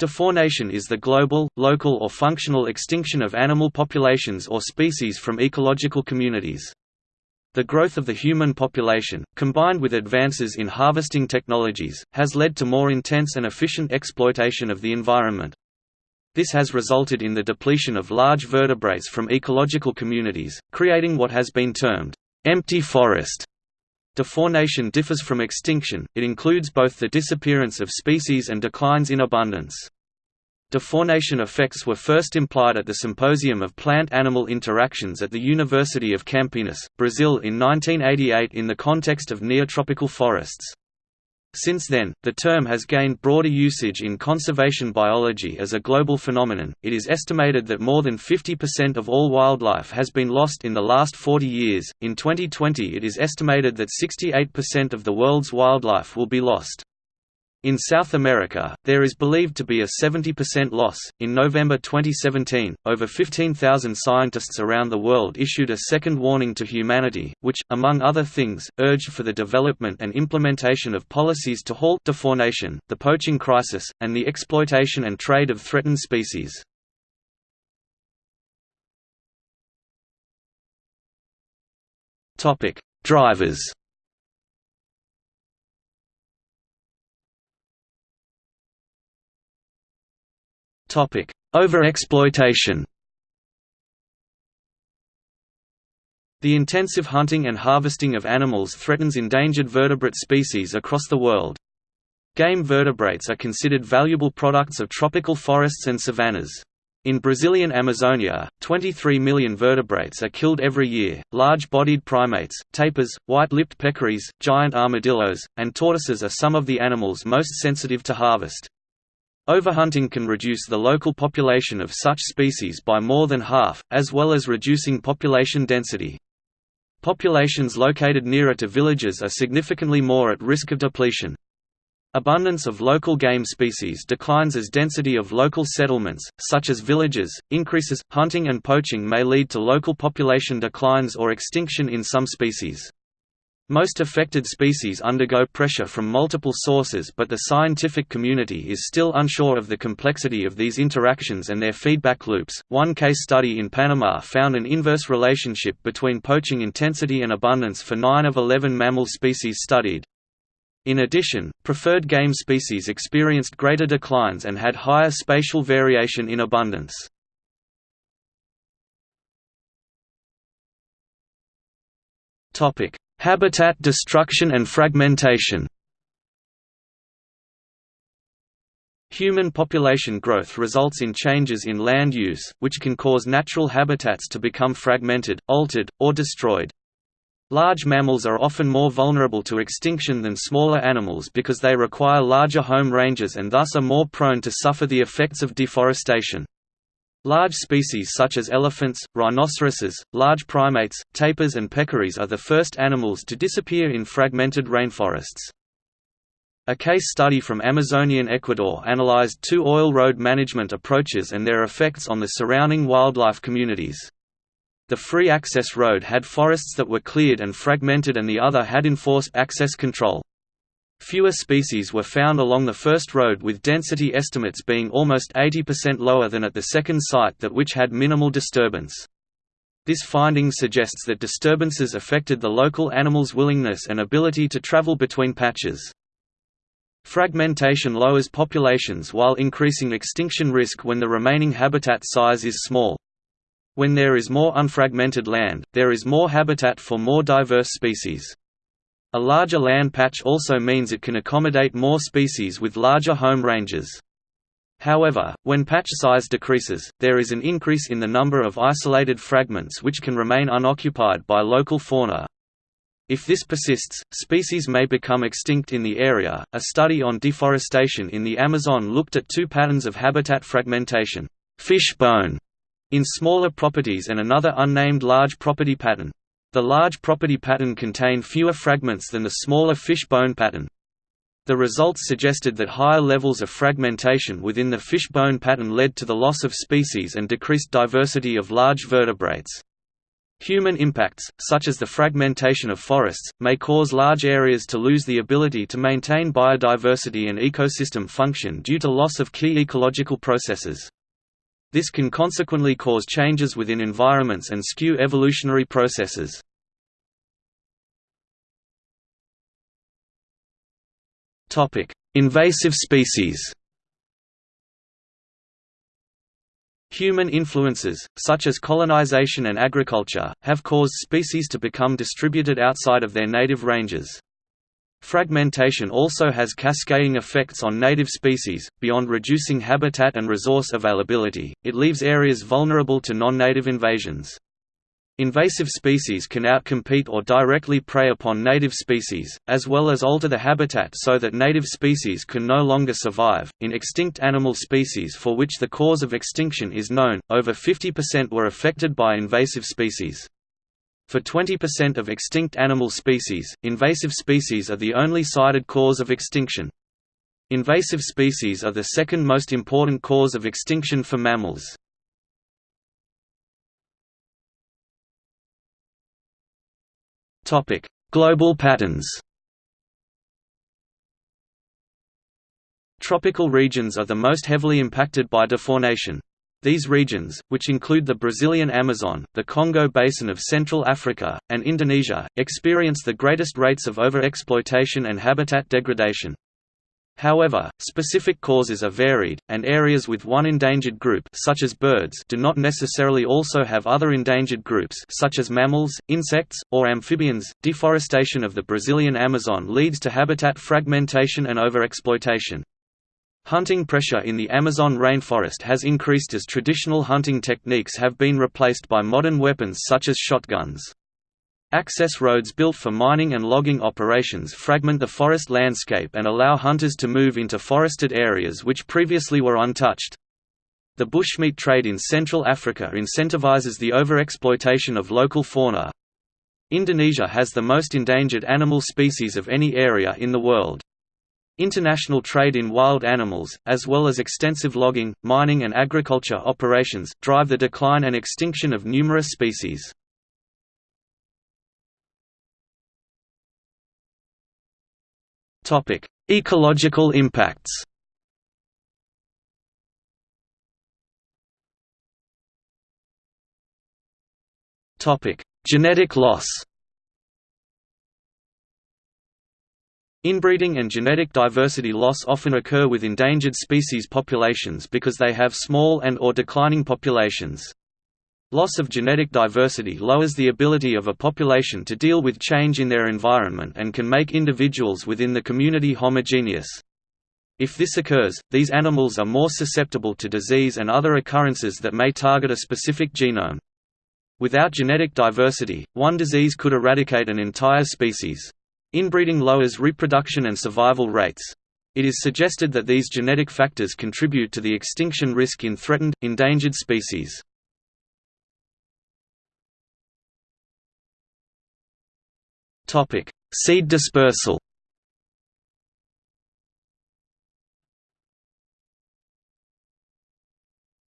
Defaunation is the global, local or functional extinction of animal populations or species from ecological communities. The growth of the human population, combined with advances in harvesting technologies, has led to more intense and efficient exploitation of the environment. This has resulted in the depletion of large vertebrates from ecological communities, creating what has been termed, "...empty forest". Defaunation differs from extinction, it includes both the disappearance of species and declines in abundance. Defaunation effects were first implied at the Symposium of Plant-Animal Interactions at the University of Campinas, Brazil in 1988 in the context of neotropical forests. Since then, the term has gained broader usage in conservation biology as a global phenomenon. It is estimated that more than 50% of all wildlife has been lost in the last 40 years. In 2020, it is estimated that 68% of the world's wildlife will be lost. In South America, there is believed to be a 70% loss. In November 2017, over 15,000 scientists around the world issued a second warning to humanity, which, among other things, urged for the development and implementation of policies to halt defaunation, the poaching crisis, and the exploitation and trade of threatened species. Drivers Topic: Overexploitation. The intensive hunting and harvesting of animals threatens endangered vertebrate species across the world. Game vertebrates are considered valuable products of tropical forests and savannas. In Brazilian Amazonia, 23 million vertebrates are killed every year. Large-bodied primates, tapirs, white-lipped peccaries, giant armadillos, and tortoises are some of the animals most sensitive to harvest. Overhunting can reduce the local population of such species by more than half, as well as reducing population density. Populations located nearer to villages are significantly more at risk of depletion. Abundance of local game species declines as density of local settlements, such as villages, increases. Hunting and poaching may lead to local population declines or extinction in some species. Most affected species undergo pressure from multiple sources but the scientific community is still unsure of the complexity of these interactions and their feedback loops. One case study in Panama found an inverse relationship between poaching intensity and abundance for 9 of 11 mammal species studied. In addition, preferred game species experienced greater declines and had higher spatial variation in abundance. Topic: Habitat destruction and fragmentation Human population growth results in changes in land use, which can cause natural habitats to become fragmented, altered, or destroyed. Large mammals are often more vulnerable to extinction than smaller animals because they require larger home ranges and thus are more prone to suffer the effects of deforestation. Large species such as elephants, rhinoceroses, large primates, tapirs and peccaries are the first animals to disappear in fragmented rainforests. A case study from Amazonian Ecuador analyzed two oil road management approaches and their effects on the surrounding wildlife communities. The free access road had forests that were cleared and fragmented and the other had enforced access control. Fewer species were found along the first road with density estimates being almost 80% lower than at the second site that which had minimal disturbance. This finding suggests that disturbances affected the local animals' willingness and ability to travel between patches. Fragmentation lowers populations while increasing extinction risk when the remaining habitat size is small. When there is more unfragmented land, there is more habitat for more diverse species. A larger land patch also means it can accommodate more species with larger home ranges. However, when patch size decreases, there is an increase in the number of isolated fragments which can remain unoccupied by local fauna. If this persists, species may become extinct in the area. A study on deforestation in the Amazon looked at two patterns of habitat fragmentation, fish bone in smaller properties and another unnamed large property pattern. The large property pattern contained fewer fragments than the smaller fish-bone pattern. The results suggested that higher levels of fragmentation within the fish-bone pattern led to the loss of species and decreased diversity of large vertebrates. Human impacts, such as the fragmentation of forests, may cause large areas to lose the ability to maintain biodiversity and ecosystem function due to loss of key ecological processes. This can consequently cause changes within environments and skew evolutionary processes. Invasive species Human influences, such as colonization and agriculture, have caused species to become distributed outside of their native ranges. Fragmentation also has cascading effects on native species. Beyond reducing habitat and resource availability, it leaves areas vulnerable to non native invasions. Invasive species can outcompete or directly prey upon native species, as well as alter the habitat so that native species can no longer survive. In extinct animal species for which the cause of extinction is known, over 50% were affected by invasive species. For 20% of extinct animal species, invasive species are the only cited cause of extinction. Invasive species are the second most important cause of extinction for mammals. Topic: Global patterns. Tropical regions are the most heavily impacted by deforestation. These regions, which include the Brazilian Amazon, the Congo Basin of Central Africa, and Indonesia, experience the greatest rates of overexploitation and habitat degradation. However, specific causes are varied, and areas with one endangered group such as birds do not necessarily also have other endangered groups such as mammals, insects, or amphibians. Deforestation of the Brazilian Amazon leads to habitat fragmentation and overexploitation. Hunting pressure in the Amazon rainforest has increased as traditional hunting techniques have been replaced by modern weapons such as shotguns. Access roads built for mining and logging operations fragment the forest landscape and allow hunters to move into forested areas which previously were untouched. The bushmeat trade in Central Africa incentivizes the overexploitation of local fauna. Indonesia has the most endangered animal species of any area in the world. International trade in wild animals, as well as extensive logging, mining and agriculture operations, drive the decline and extinction of numerous species. Ecological impacts. Genetic loss. Inbreeding and genetic diversity loss often occur with endangered species populations because they have small and or declining populations. Loss of genetic diversity lowers the ability of a population to deal with change in their environment and can make individuals within the community homogeneous. If this occurs, these animals are more susceptible to disease and other occurrences that may target a specific genome. Without genetic diversity, one disease could eradicate an entire species. Inbreeding lowers reproduction and survival rates. It is suggested that these genetic factors contribute to the extinction risk in threatened, endangered species. Topic: Seed dispersal.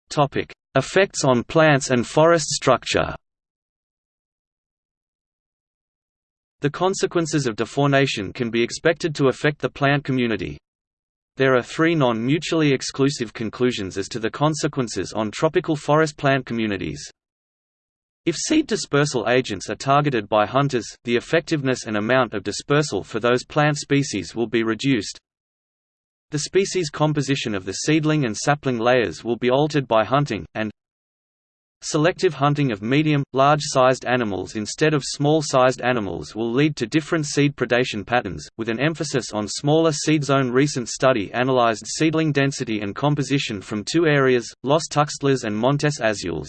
Topic: Effects on plants and forest structure. The consequences of deforestation can be expected to affect the plant community. There are three non-mutually exclusive conclusions as to the consequences on tropical forest plant communities. If seed dispersal agents are targeted by hunters, the effectiveness and amount of dispersal for those plant species will be reduced. The species composition of the seedling and sapling layers will be altered by hunting, and Selective hunting of medium, large-sized animals instead of small-sized animals will lead to different seed predation patterns, with an emphasis on smaller seed zone. Recent study analyzed seedling density and composition from two areas, Los Tuxtlas and Montes Azules.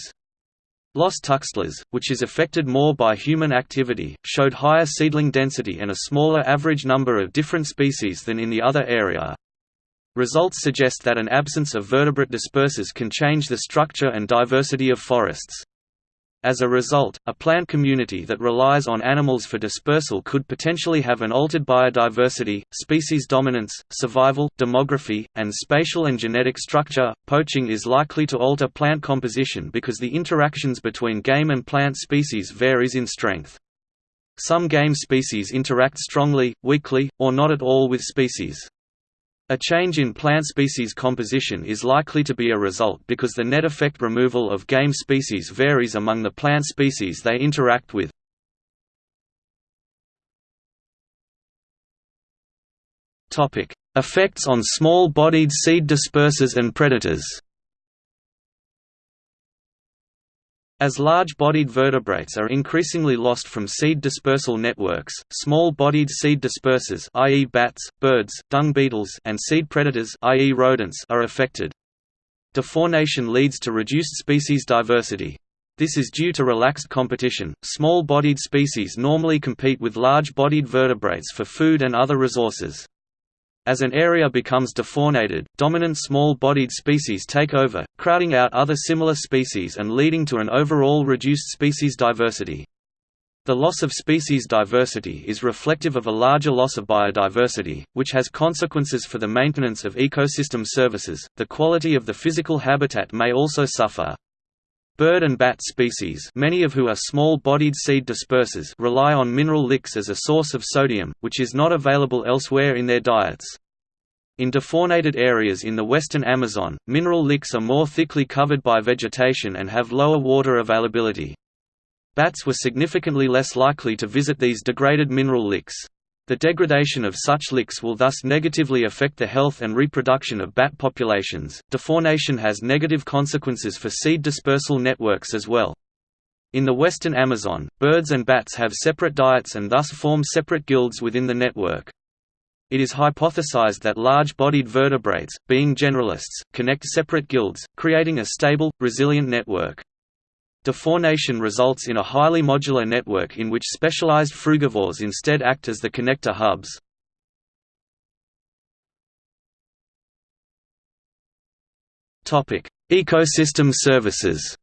Los Tuxtlas, which is affected more by human activity, showed higher seedling density and a smaller average number of different species than in the other area. Results suggest that an absence of vertebrate dispersers can change the structure and diversity of forests. As a result, a plant community that relies on animals for dispersal could potentially have an altered biodiversity, species dominance, survival, demography, and spatial and genetic structure. Poaching is likely to alter plant composition because the interactions between game and plant species varies in strength. Some game species interact strongly, weakly, or not at all with species. A change in plant species composition is likely to be a result because the net effect removal of game species varies among the plant species they interact with. Effects on small-bodied seed dispersers and predators As large-bodied vertebrates are increasingly lost from seed dispersal networks, small-bodied seed dispersers i.e. bats, birds, dung beetles and seed predators i.e. rodents are affected. Defaunation leads to reduced species diversity. This is due to relaxed competition. Small-bodied species normally compete with large-bodied vertebrates for food and other resources. As an area becomes defaunated, dominant small-bodied species take over, crowding out other similar species and leading to an overall reduced species diversity. The loss of species diversity is reflective of a larger loss of biodiversity, which has consequences for the maintenance of ecosystem services. The quality of the physical habitat may also suffer. Bird and bat species many of who are small-bodied seed dispersers rely on mineral licks as a source of sodium, which is not available elsewhere in their diets. In defaunated areas in the western Amazon, mineral licks are more thickly covered by vegetation and have lower water availability. Bats were significantly less likely to visit these degraded mineral licks. The degradation of such licks will thus negatively affect the health and reproduction of bat populations. Defaunation has negative consequences for seed dispersal networks as well. In the western Amazon, birds and bats have separate diets and thus form separate guilds within the network. It is hypothesized that large-bodied vertebrates, being generalists, connect separate guilds, creating a stable, resilient network. Defaunation results in a highly modular network in which specialized frugivores instead act as the connector hubs. Ecosystem services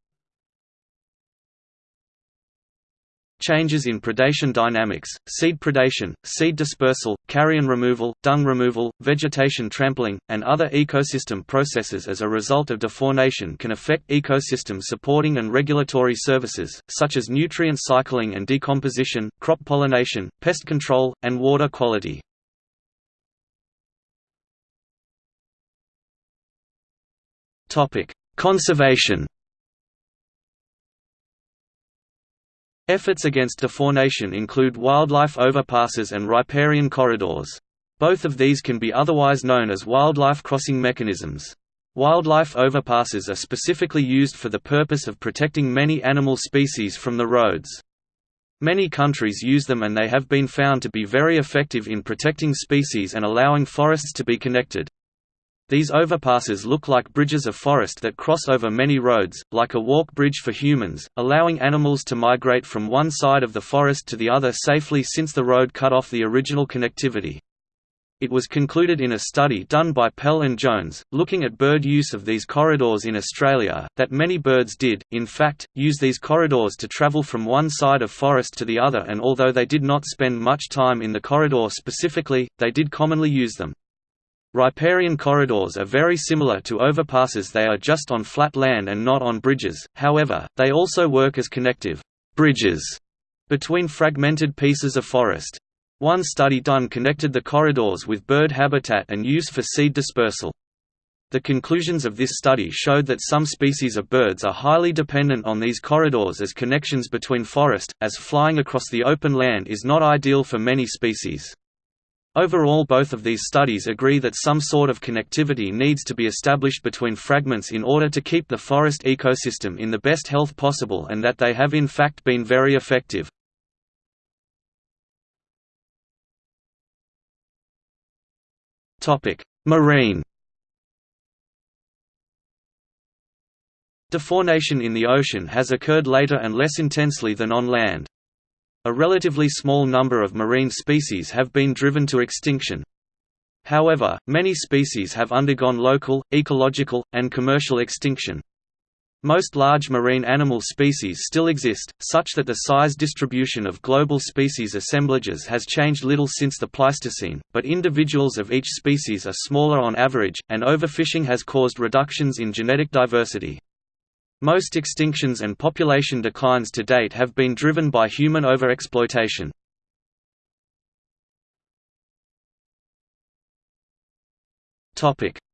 Changes in predation dynamics, seed predation, seed dispersal, carrion removal, dung removal, vegetation trampling, and other ecosystem processes as a result of defaunation can affect ecosystem supporting and regulatory services, such as nutrient cycling and decomposition, crop pollination, pest control, and water quality. Conservation Efforts against defaunation include wildlife overpasses and riparian corridors. Both of these can be otherwise known as wildlife crossing mechanisms. Wildlife overpasses are specifically used for the purpose of protecting many animal species from the roads. Many countries use them and they have been found to be very effective in protecting species and allowing forests to be connected. These overpasses look like bridges of forest that cross over many roads, like a walk bridge for humans, allowing animals to migrate from one side of the forest to the other safely since the road cut off the original connectivity. It was concluded in a study done by Pell and Jones, looking at bird use of these corridors in Australia, that many birds did, in fact, use these corridors to travel from one side of forest to the other and although they did not spend much time in the corridor specifically, they did commonly use them. Riparian corridors are very similar to overpasses they are just on flat land and not on bridges, however, they also work as connective bridges between fragmented pieces of forest. One study done connected the corridors with bird habitat and use for seed dispersal. The conclusions of this study showed that some species of birds are highly dependent on these corridors as connections between forest, as flying across the open land is not ideal for many species. Overall both of these studies agree that some sort of connectivity needs to be established between fragments in order to keep the forest ecosystem in the best health possible and that they have in fact been very effective. Marine Defaunation in the ocean has occurred later and less intensely than on land. A relatively small number of marine species have been driven to extinction. However, many species have undergone local, ecological, and commercial extinction. Most large marine animal species still exist, such that the size distribution of global species assemblages has changed little since the Pleistocene, but individuals of each species are smaller on average, and overfishing has caused reductions in genetic diversity. Most extinctions and population declines to date have been driven by human overexploitation.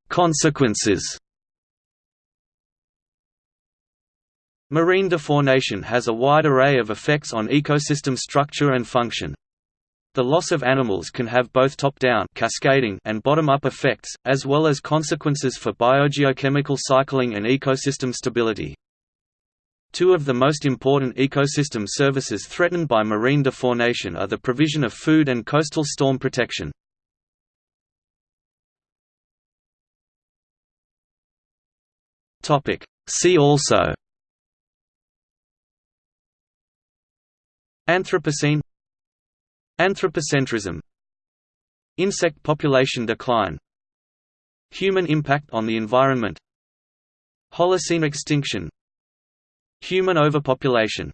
Consequences Marine defaunation has a wide array of effects on ecosystem structure and function. The loss of animals can have both top-down cascading and bottom-up effects, as well as consequences for biogeochemical cycling and ecosystem stability. Two of the most important ecosystem services threatened by marine defaunation are the provision of food and coastal storm protection. See also Anthropocene Anthropocentrism. Insect population decline. Human impact on the environment. Holocene extinction. Human overpopulation